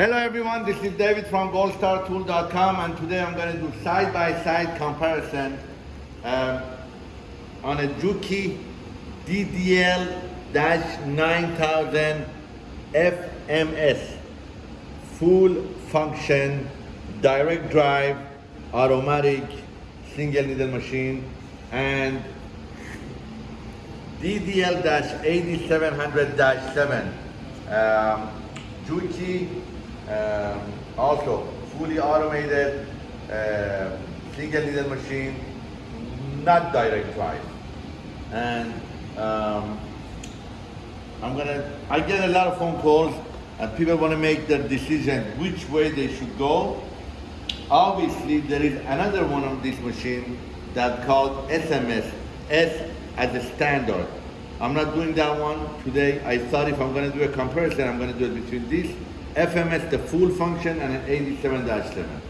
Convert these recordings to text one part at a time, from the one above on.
Hello everyone, this is David from goldstartool.com and today I'm going to do side-by-side -side comparison um, on a Juki DDL-9000 FMS full function direct drive automatic single needle machine and DDL-8700-7 um, Juki um, also fully automated uh, single needle machine not direct drive. And um, I'm gonna I get a lot of phone calls and people want to make their decision which way they should go. Obviously there is another one of this machine that called SMS S as a standard. I'm not doing that one today. I thought if I'm to do a comparison I'm to do it between this FMS the full function and an 87-7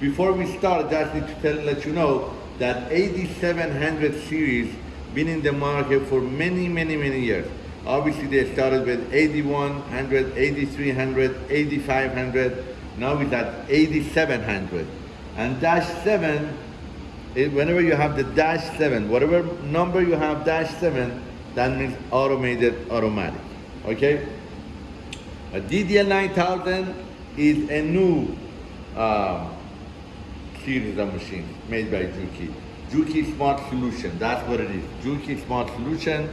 before we start I just need to tell, let you know that 8700 series been in the market for many, many, many years. Obviously they started with 8100, 8300, 8500, now it's at 8700. And dash 7, it, whenever you have the dash 7, whatever number you have dash 7, that means automated automatic, okay? A DDL 9000 is a new uh, series of machines made by Juki. Juki Smart Solution, that's what it is. Juki Smart Solution,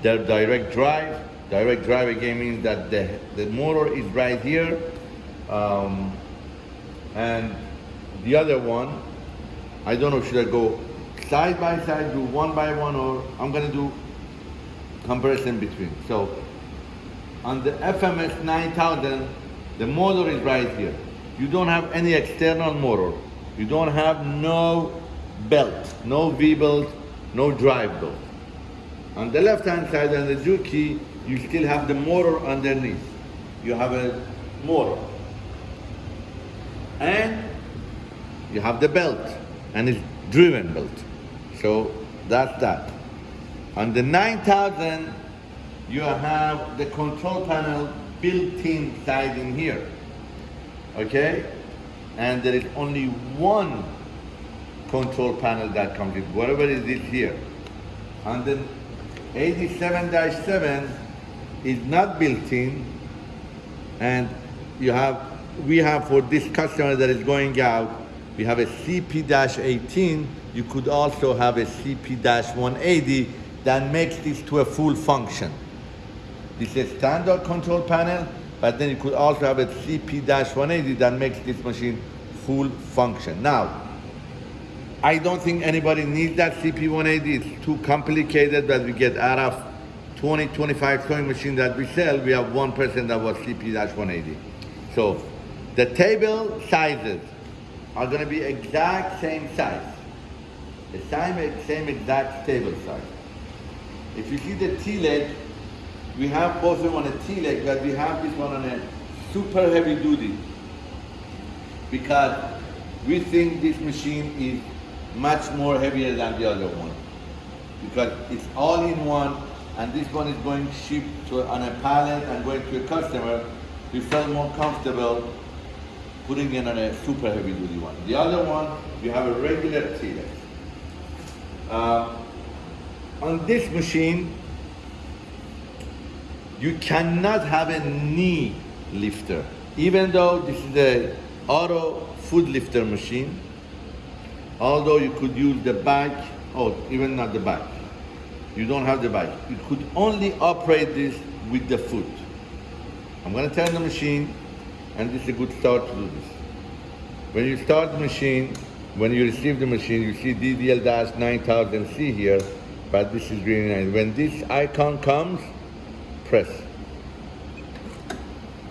their direct drive. Direct drive again means that the, the motor is right here. Um, and the other one, I don't know, should I go side by side, do one by one, or I'm gonna do comparison between. So on the FMS 9000, the motor is right here. You don't have any external motor. You don't have no belt, no V-belt, no drive belt. On the left-hand side on the Juki, you still have the motor underneath. You have a motor. And you have the belt, and it's driven belt. So that's that. On the 9000, you have the control panel built-in side in here. Okay? And there is only one control panel that comes in, whatever is it here. And then 87-7 is not built in, and you have, we have for this customer that is going out, we have a CP-18, you could also have a CP-180 that makes this to a full function. This is standard control panel, but then you could also have a CP-180 that makes this machine full function. Now, I don't think anybody needs that CP180. It's too complicated that we get out of 20, 25 sewing machine that we sell, we have one person that was CP-180. So the table sizes are gonna be exact same size. The same, same exact table size. If you see the T-leg, we have both of them on a T-leg, but we have this one on a super heavy duty because we think this machine is much more heavier than the other one because it's all in one and this one is going shipped to, on a pallet and going to a customer. We felt more comfortable putting it on a super heavy duty one. The other one, we have a regular T-leg. Uh, on this machine, you cannot have a knee lifter. Even though this is a auto foot lifter machine, although you could use the back, oh, even not the back. You don't have the back. You could only operate this with the foot. I'm gonna turn the machine, and this is a good start to do this. When you start the machine, when you receive the machine, you see DDL-9000C here, but this is really nice. When this icon comes, press.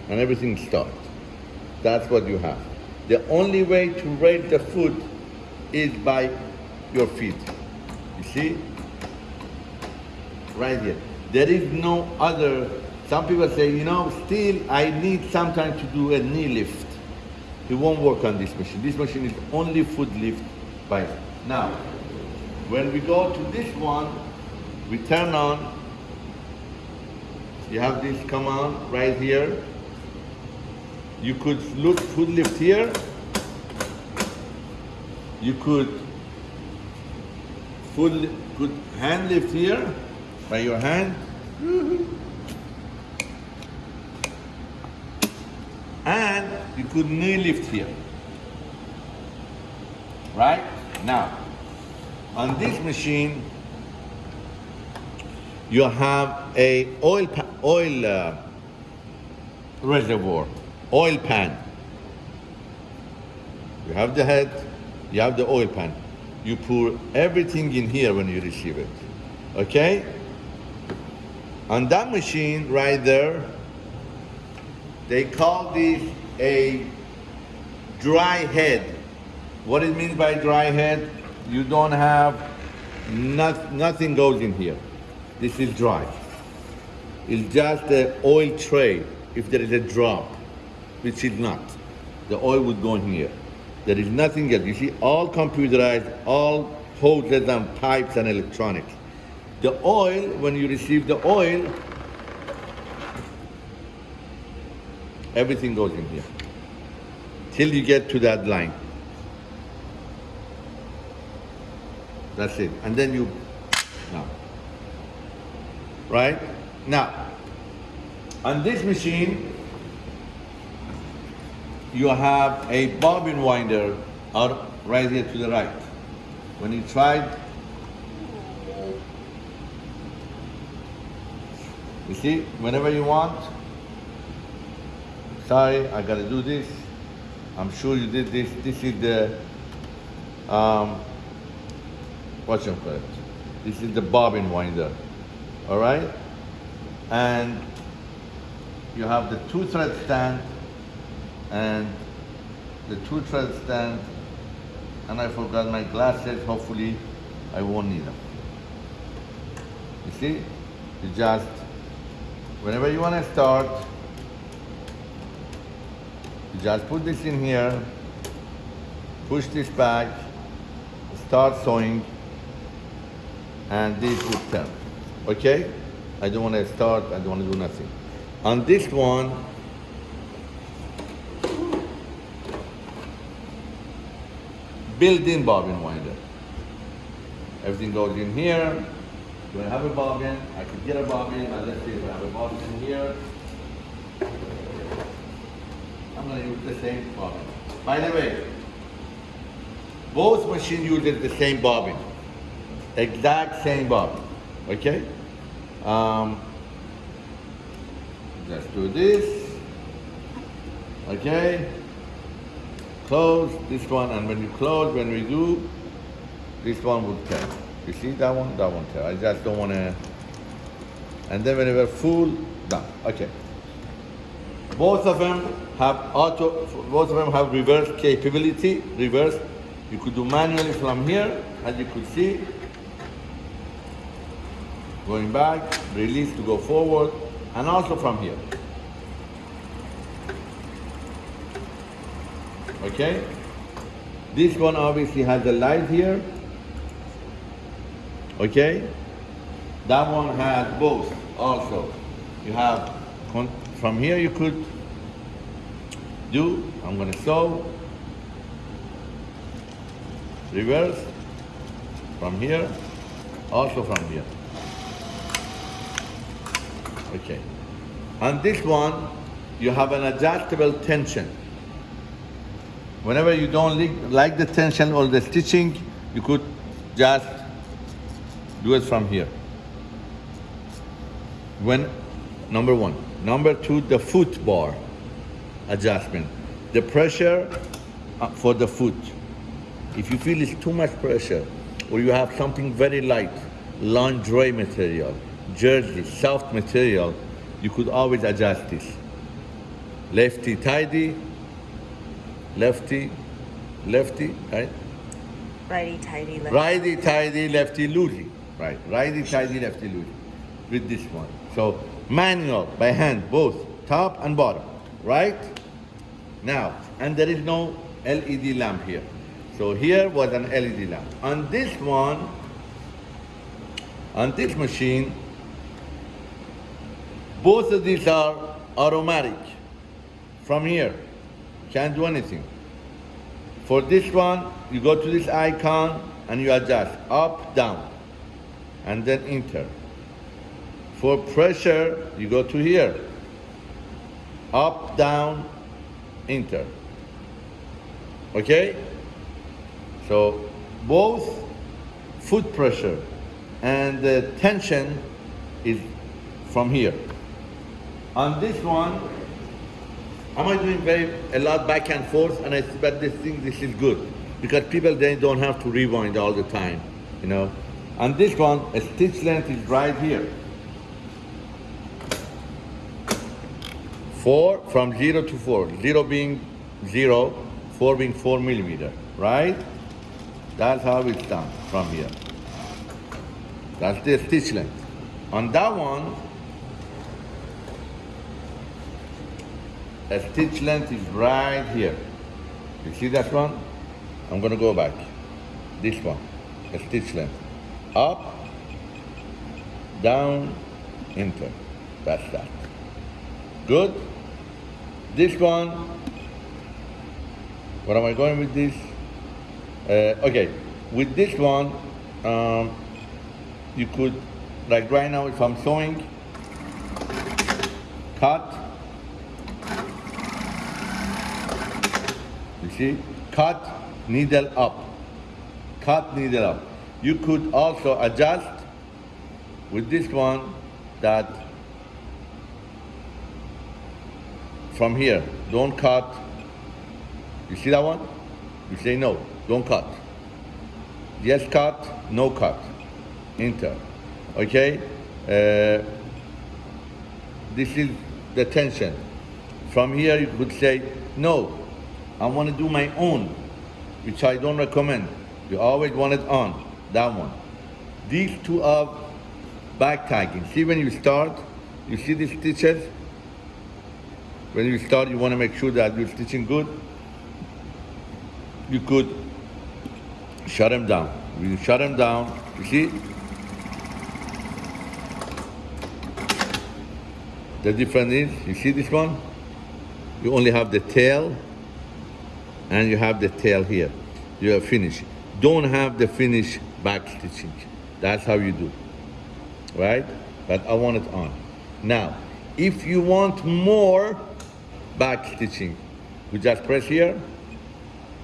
And everything starts. That's what you have. The only way to raise the foot is by your feet. You see? Right here. There is no other, some people say, you know, still I need sometimes to do a knee lift. It won't work on this machine. This machine is only foot lift by Now, when we go to this one, we turn on, you have this command right here. you could look foot lift here. You could foot could hand lift here by your hand. And you could knee lift here. Right? Now, on this machine, you have a oil pa- oil uh, reservoir, oil pan. You have the head, you have the oil pan. You pour everything in here when you receive it. Okay? On that machine right there, they call this a dry head. What it means by dry head, you don't have, not, nothing goes in here. This is dry. It's just the oil tray if there is a drop, which is not. The oil would go in here. There is nothing else. You see, all computerized, all hoses and pipes and electronics. The oil, when you receive the oil, everything goes in here till you get to that line. That's it. And then you, now. Right? Now, on this machine, you have a bobbin winder out right here to the right. When you try, you see, whenever you want, sorry, I gotta do this. I'm sure you did this. This is the, um, what's your it? This is the bobbin winder, all right? And you have the two thread stand and the two thread stand and I forgot my glasses. Hopefully I won't need them. You see, you just, whenever you want to start, you just put this in here, push this back, start sewing, and this would turn. Okay? I don't want to start, I don't want to do nothing. On this one, built-in bobbin winder. Everything goes in here. Do I have a bobbin? I could get a bobbin, and let's see if I have a bobbin in here. I'm gonna use the same bobbin. By the way, both machines uses the same bobbin. Exact same bobbin, okay? Um, let's do this, okay? Close this one, and when you close, when we do, this one would turn. You see that one? That one turn. I just don't wanna, and then whenever full, done, okay. Both of them have auto, both of them have reverse capability, reverse. You could do manually from here, as you could see. Going back, release to go forward, and also from here. Okay? This one obviously has a light here. Okay? That one has both also. You have from here you could do, I'm gonna sew, reverse, from here, also from here. Okay. On this one, you have an adjustable tension. Whenever you don't like the tension or the stitching, you could just do it from here. When, number one. Number two, the foot bar adjustment. The pressure uh, for the foot. If you feel it's too much pressure, or you have something very light, lingerie material, jersey, soft material, you could always adjust this. Lefty tidy, lefty, lefty, right? Righty tidy, lefty. Righty tighty, lefty loosey. Right, righty tidy, lefty loosey. With this one. So manual by hand, both top and bottom. Right? Now, and there is no LED lamp here. So here was an LED lamp. On this one, on this machine, both of these are automatic from here. Can't do anything. For this one, you go to this icon and you adjust up, down, and then enter. For pressure, you go to here. Up, down, enter. Okay? So both foot pressure and the tension is from here. On this one, am I doing very a lot back and forth? And I but this thing this is good because people then don't have to rewind all the time, you know. On this one, a stitch length is right here. Four from zero to four. Zero being zero, four being four millimeter, right? That's how it's done from here. That's the stitch length. On that one, a stitch length is right here. You see that one? I'm gonna go back. This one, a stitch length. Up, down, enter. That's that. Good? This one, where am I going with this? Uh, okay, with this one, um, you could, like right now, if I'm sewing, cut, see, cut, needle up, cut, needle up. You could also adjust with this one that from here, don't cut. You see that one? You say no, don't cut. Yes, cut, no cut. Enter. Okay? Uh, this is the tension. From here, you could say, no, I want to do my own, which I don't recommend. You always want it on, that one. These two are back tagging. See when you start, you see these stitches? When you start, you want to make sure that you're stitching good. You could shut them down. You shut them down, you see? The difference is, you see this one? You only have the tail and you have the tail here. You have finished. Don't have the finish back stitching. That's how you do. Right? But I want it on. Now, if you want more back stitching, you just press here.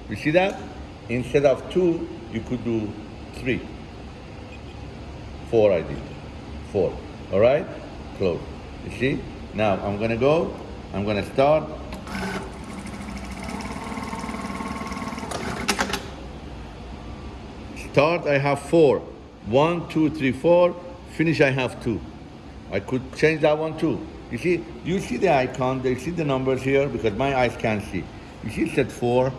You see that? Instead of two, you could do three. Four I did. Four. All right? Close. You see? Now I'm gonna go. I'm gonna start. Start, I have four. One, two, three, four. Finish, I have two. I could change that one too. You see, you see the icon, you see the numbers here because my eyes can't see. You see set four,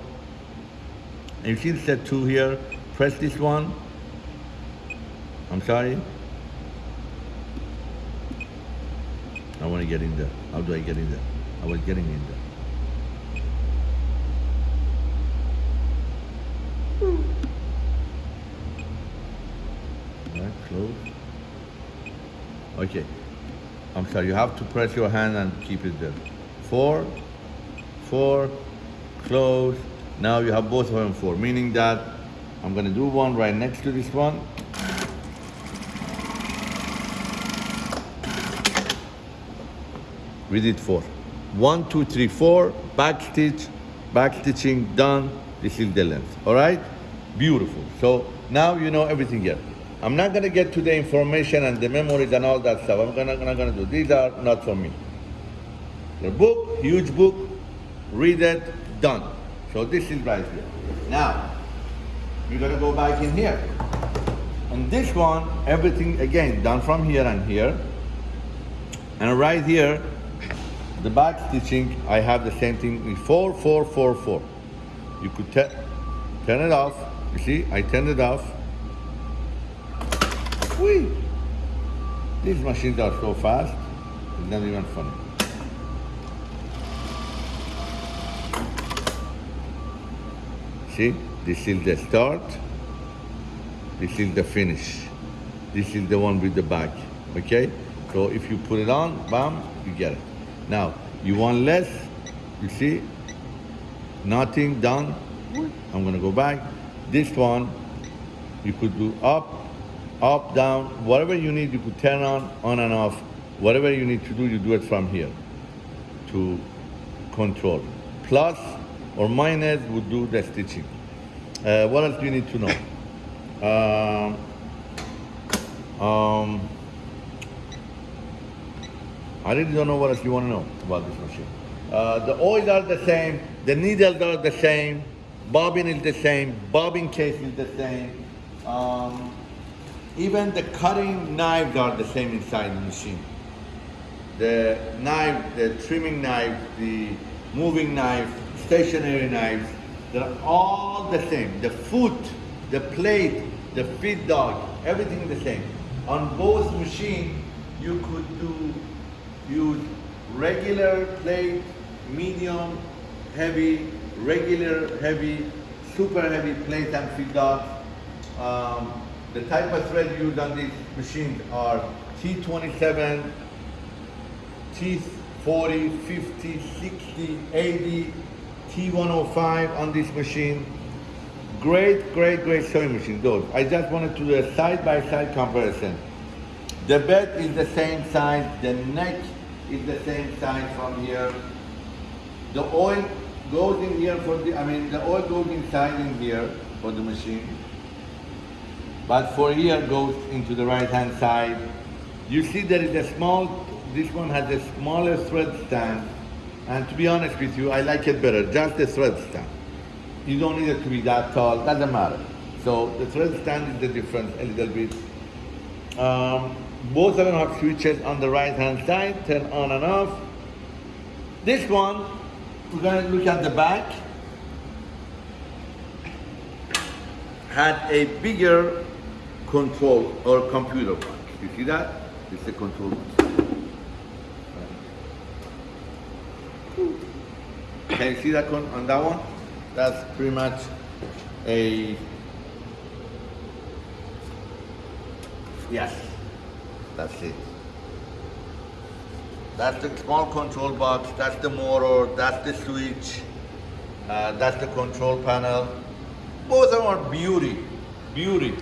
and you see set two here. Press this one. I'm sorry. I want to get in there. How do I get in there? I was getting in there. Okay. I'm sorry, you have to press your hand and keep it there. Four, four, close. Now you have both of them four, meaning that I'm gonna do one right next to this one. We did four. One, two, three, four, back stitch, back stitching, done. This is the length, all right? Beautiful. So now you know everything here. I'm not gonna get to the information and the memories and all that stuff. I'm gonna, not gonna do. These are not for me. The book, huge book, read it, done. So this is right here. Now, we're gonna go back in here. On this one, everything again done from here and here. And right here, the back stitching, I have the same thing with four, four, four, four. You could turn it off. You see, I turned it off. Whee! These machines are so fast, it's not even funny. See, this is the start, this is the finish. This is the one with the back, okay? So if you put it on, bam, you get it. Now, you want less, you see, nothing done. I'm gonna go back. This one, you could do up, up, down, whatever you need, you could turn on, on and off. Whatever you need to do, you do it from here to control. Plus or minus would do the stitching. Uh, what else do you need to know? Um, um, I really don't know what else you want to know about this machine. Uh, the oils are the same, the needles are the same, bobbin is the same, bobbin case is the same. Um, even the cutting knives are the same inside the machine. The knife, the trimming knife, the moving knife, stationary knives, they're all the same. The foot, the plate, the feed dog, everything the same. On both machines, you could do use regular plate, medium, heavy, regular heavy, super heavy plate and feed dogs. Um, the type of thread used on these machines are T27, T40, 50, 60, 80, T105 on this machine. Great, great, great sewing machine, those. I just wanted to do a side-by-side comparison. The bed is the same size, the neck is the same size from here. The oil goes in here for the, I mean, the oil goes inside in here for the machine. But for here goes into the right hand side. You see there is a small, this one has a smaller thread stand. And to be honest with you, I like it better, just the thread stand. You don't need it to be that tall, doesn't matter. So the thread stand is the difference a little bit. Um, both of them have switches on the right hand side, turn on and off. This one, we're gonna look at the back. Had a bigger control or computer box. You see that? It's the control box. Can you see that on that one? That's pretty much a yes. That's it. That's the small control box. That's the motor. That's the switch. Uh, that's the control panel. Both are beauty, beauty.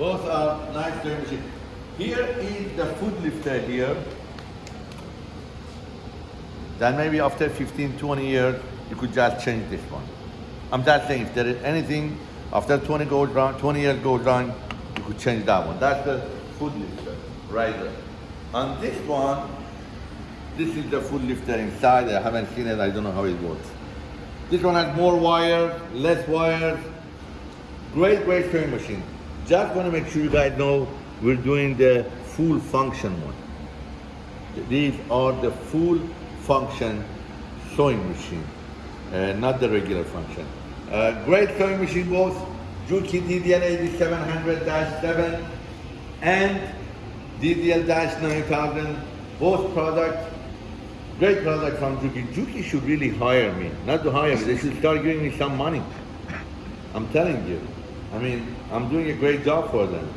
Both are nice sewing machine. Here is the foot lifter here. Then maybe after 15, 20 years, you could just change this one. I'm just saying, if there is anything after 20 goes wrong, 20 years goes wrong, you could change that one. That's the foot lifter right there. On this one, this is the foot lifter inside. I haven't seen it. I don't know how it works. This one has more wires, less wires. Great, great sewing machine. Just want to make sure you guys know we're doing the full function one. These are the full function sewing machine, uh, not the regular function. Uh, great sewing machine both Juki DDL 8700-7 and DDL-9000, both products, great product from Juki. Juki should really hire me, not to hire me, they should start giving me some money. I'm telling you. I mean, I'm doing a great job for them.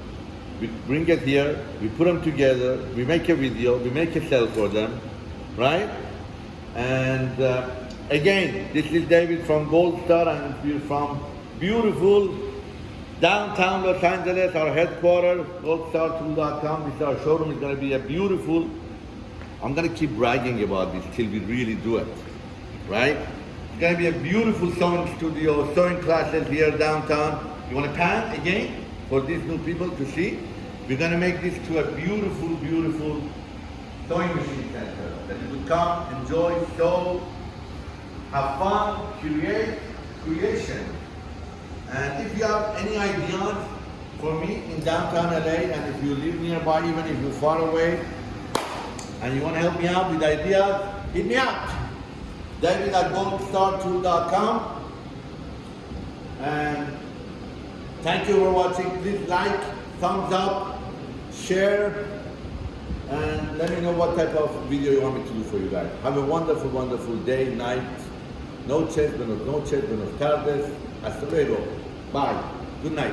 We bring it here, we put them together, we make a video, we make a sell for them, right? And uh, again, this is David from Gold Star and we're from beautiful downtown Los Angeles, our headquarters, goldstartool.com. This is our showroom. It's going to be a beautiful, I'm going to keep bragging about this till we really do it, right? It's going to be a beautiful sewing studio, sewing classes here downtown. You want to pan again for these new people to see? We're going to make this to a beautiful, beautiful sewing machine center that you could come, enjoy, sew, have fun, create, creation. And if you have any ideas for me in downtown LA, and if you live nearby, even if you're far away, and you want to help me out with ideas, hit me up. David at goldstartool.com. And thank you for watching. Please like, thumbs up, share, and let me know what type of video you want me to do for you guys. Have a wonderful, wonderful day, night. Noches, buenos noches, buenos tardes. Hasta luego. Bye. Good night.